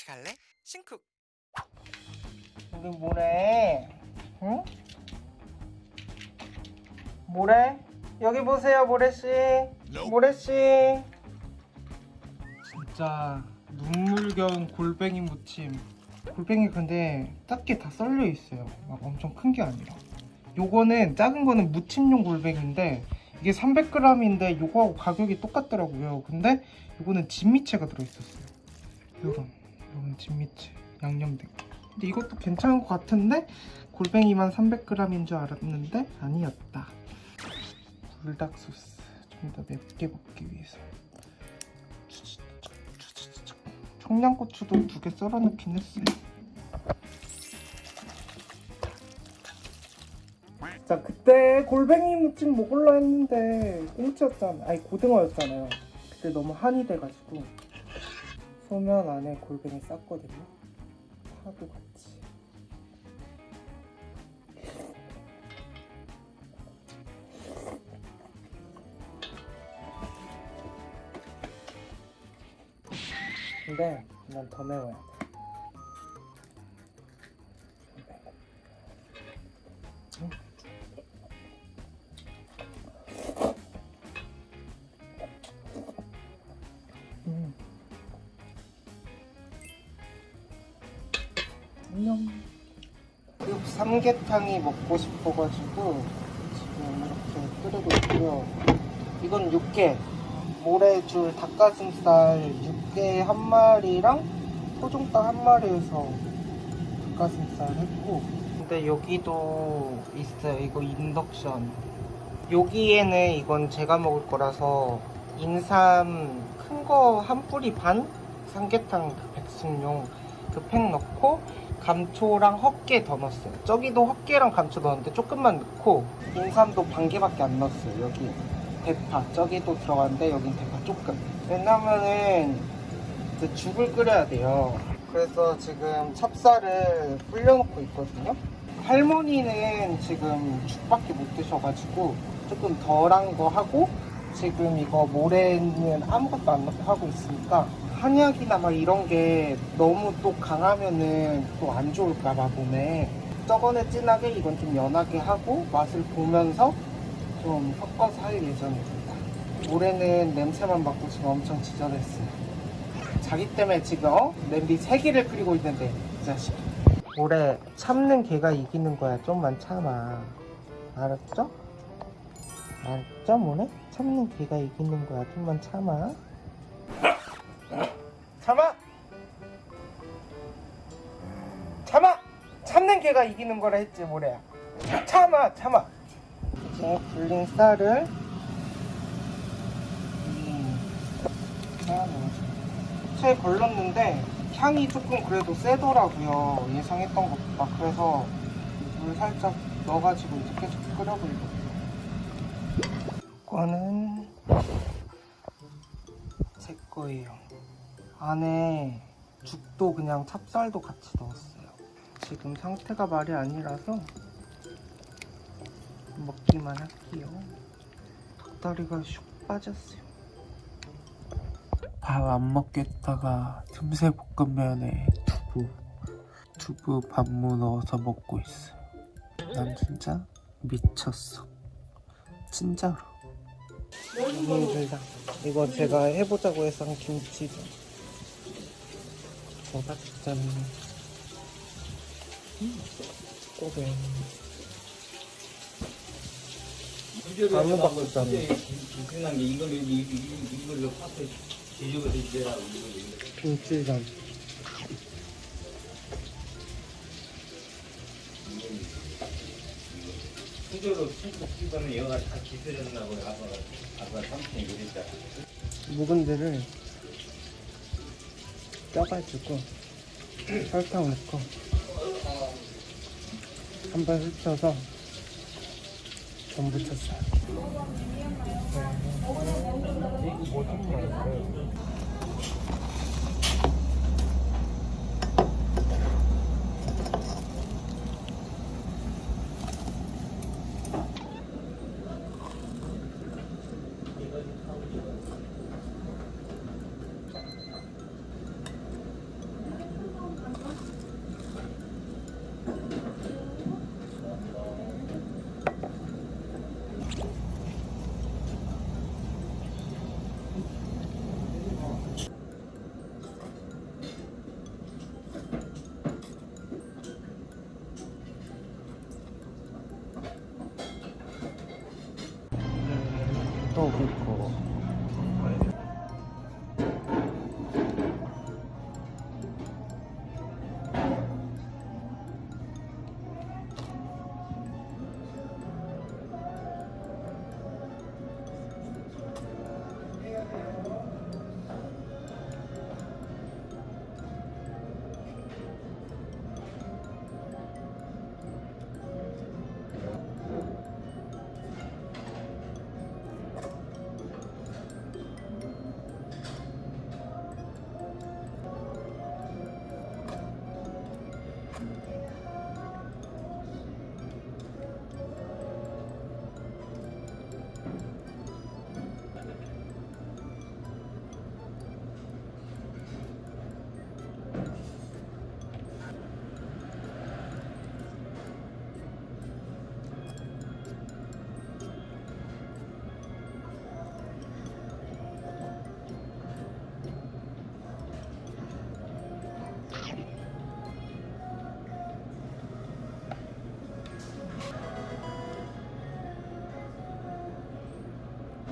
같이 갈래? 신쿡. 우리 뭐래? 응? 뭐래? 여기 보세요 모래씨. 모래씨. 진짜 눈물겨운 골뱅이 무침. 골뱅이 근데 작게 다 썰려 있어요. 막 엄청 큰 게 아니라. 요거는 작은 거는 무침용 골뱅인데 이게 300g인데 요거하고 가격이 똑같더라고요. 근데 요거는 진미채가 들어있었어요. 요런 요런 진미채 양념된 거 근데 이것도 괜찮은 것 같은데 골뱅이만 300g인 줄 알았는데 아니었다. 불닭 소스 좀 더 맵게 먹기 위해서. 청양고추도 두 개 썰어 넣긴 했어요. 자 그때 골뱅이 무침 먹을라 했는데 꽁치였잖아. 아니 고등어였잖아요. 그때 너무 한이 돼가지고 소면 안에 골뱅이 쌌거든요. 파도 같이 근데 난 더 매워야 안녕. 육 삼계탕이 먹고 싶어가지고 지금 이렇게 끓이고 있고요. 이건 육개, 모래줄 닭가슴살 육개 한 마리랑 소중닭 한 마리에서 닭가슴살 했고 근데 여기도 있어요. 이거 인덕션. 여기에는 이건 제가 먹을 거라서 인삼 큰 거 한 뿌리 반 삼계탕 그 백숙용 그 팩 넣고 감초랑 헛개 더 넣었어요. 저기도 헛개랑 감초 넣었는데 조금만 넣고 인삼도 반 개밖에 안 넣었어요. 여기 대파 저기도 들어갔는데 여긴 대파 조금. 왜냐면은 이제 죽을 끓여야 돼요. 그래서 지금 찹쌀을 불려놓고 있거든요. 할머니는 지금 죽밖에 못 드셔가지고 조금 덜한 거 하고 지금 이거 모래는 아무것도 안 하고 있으니까 한약이나 막 이런 게 너무 또 강하면은 또 안 좋을까봐 몸에 저거는 진하게 이건 좀 연하게 하고 맛을 보면서 좀 섞어서 할 예정입니다. 모래는 냄새만 맡고 지금 엄청 지저랬어요. 자기 때문에 지금 어? 냄비 3개를 끓이고 있는데 이 자식 모래 참는 개가 이기는 거야 좀만 참아 알았죠? 알았죠 모래? 참는 개가 이기는 거야. 좀만 참아. 참아! 참아! 참는 개가 이기는 거라 했지 모래야. 참아 참아. 이제 불린 쌀을 채 걸렀는데 향이 조금 그래도 세더라고요. 예상했던 것보다. 그래서 물 살짝 넣어가지고 이제 계속 끓여보려고요 이 거는 제 거예요. 안에 죽도 그냥 찹쌀도 같이 넣었어요. 지금 상태가 말이 아니라서 먹기만 할게요. 닭다리가 슉 빠졌어요. 밥 안 먹겠다가 틈새 볶음면에 두부 두부 반무 넣어서 먹고 있어 난 진짜 미쳤어. 진짜로 힘들다 이거 제가 해보자고 해서 한 김치전 조각전 꼬뱅 아무박전 불편한 게 이걸 이- 이걸로 파서 뒤집어서 이제라 김치전 수저로 쑥쑥 씹으면 얘가 다 기스졌나고 아빠가 아빠 삼촌이 그랬잖아. 묵은 데를 쪄가지고 설탕 넣고 한번 흡쳐서 전부 쳤어요 또 그렇고.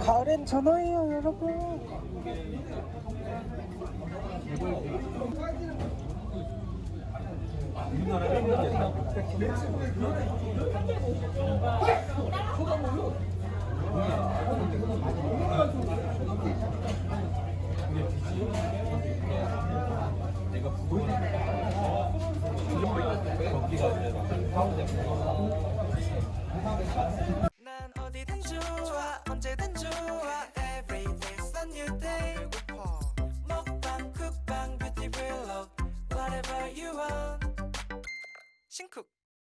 가을엔 전화해요 여러분 배고파 먹방 쿡방 뷰티 블록 Whatever you want 신쿡